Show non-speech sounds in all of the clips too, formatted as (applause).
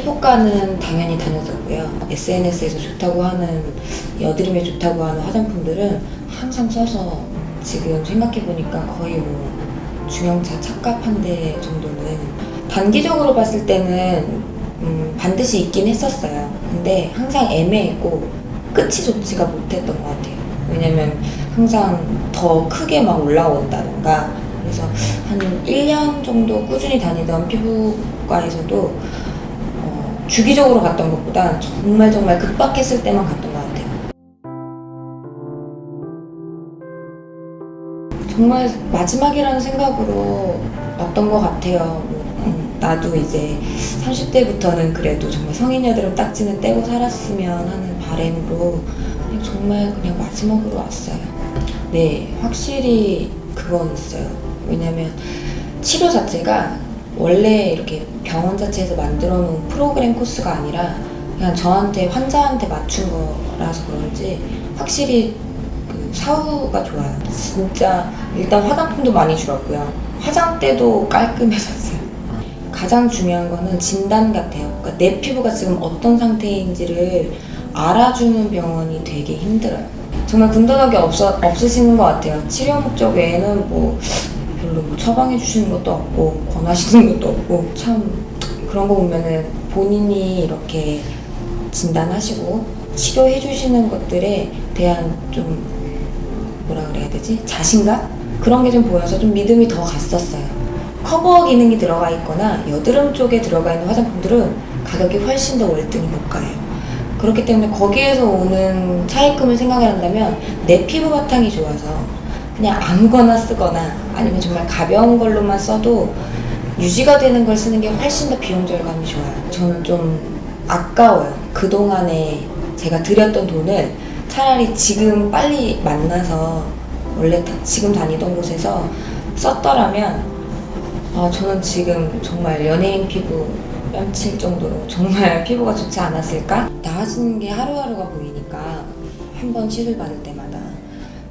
피부과는 당연히 다녔었고요. SNS에서 좋다고 하는 여드름에 좋다고 하는 화장품들은 항상 써서 지금 생각해보니까 거의 뭐 중형차 착각 한대 정도는 단기적으로 봤을 때는 음, 반드시 있긴 했었어요. 근데 항상 애매했고 끝이 좋지가 못했던 것 같아요. 왜냐면 항상 더 크게 막 올라온다던가 그래서 한 1년 정도 꾸준히 다니던 피부과에서도 어, 주기적으로 갔던 것보다 정말 정말 급박했을 때만 갔던 것 같아요. 정말 마지막이라는 생각으로 왔던 것 같아요. 음, 나도 이제 30대부터는 그래도 정말 성인 여드름 딱지는 떼고 살았으면 하는 바램으로 그냥 정말 그냥 마지막으로 왔어요. 네, 확실히 그건 있어요. 왜냐면 치료 자체가 원래 이렇게 병원 자체에서 만들어 놓은 프로그램 코스가 아니라 그냥 저한테 환자한테 맞춘 거라서 그런지 확실히 그 사후가 좋아요. 진짜 일단 화장품도 많이 줄었고요. 화장대도 깔끔해졌어요. 가장 중요한 거는 진단 같아요. 그러니까 내 피부가 지금 어떤 상태인지를 알아주는 병원이 되게 힘들어요. 정말 군더더기 없어, 없으시는 것 같아요. 치료 목적 외에는 뭐 별로 뭐 처방해 주시는 것도 없고 권하시는 것도 없고 참 그런 거 보면은 본인이 이렇게 진단하시고 치료해 주시는 것들에 대한 좀 뭐라 그래야 되지? 자신감? 그런 게 좀 보여서 좀 믿음이 더 갔었어요. 커버 기능이 들어가 있거나 여드름 쪽에 들어가 있는 화장품들은 가격이 훨씬 더 월등히 고가예요. 그렇기 때문에 거기에서 오는 차입금을 생각을 한다면 내 피부 바탕이 좋아서 그냥 아무거나 쓰거나 아니면 정말 가벼운 걸로만 써도 유지가 되는 걸 쓰는 게 훨씬 더 비용 절감이 좋아요. 저는 좀 아까워요. 그동안에 제가 들였던 돈을 차라리 지금 빨리 만나서 원래 다- 지금 다니던 곳에서 썼더라면 아, 저는 지금 정말 연예인 피부 뺨칠 정도로 정말 (laughs) 피부가 좋지 않았을까? 나아지는 게 하루하루가 보이니까 한 번 시술 받을 때마다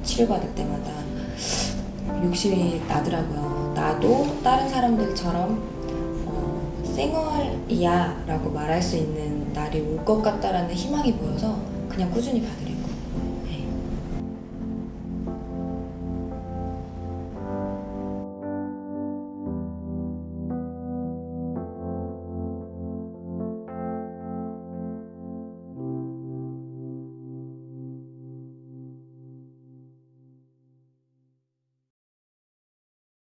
치료 받을 때마다 욕심이 나더라고요. 나도 다른 사람들처럼 어, 쌩얼이야 라고 말할 수 있는 날이 올 것 같다라는 희망이 보여서 그냥 꾸준히 받으려고.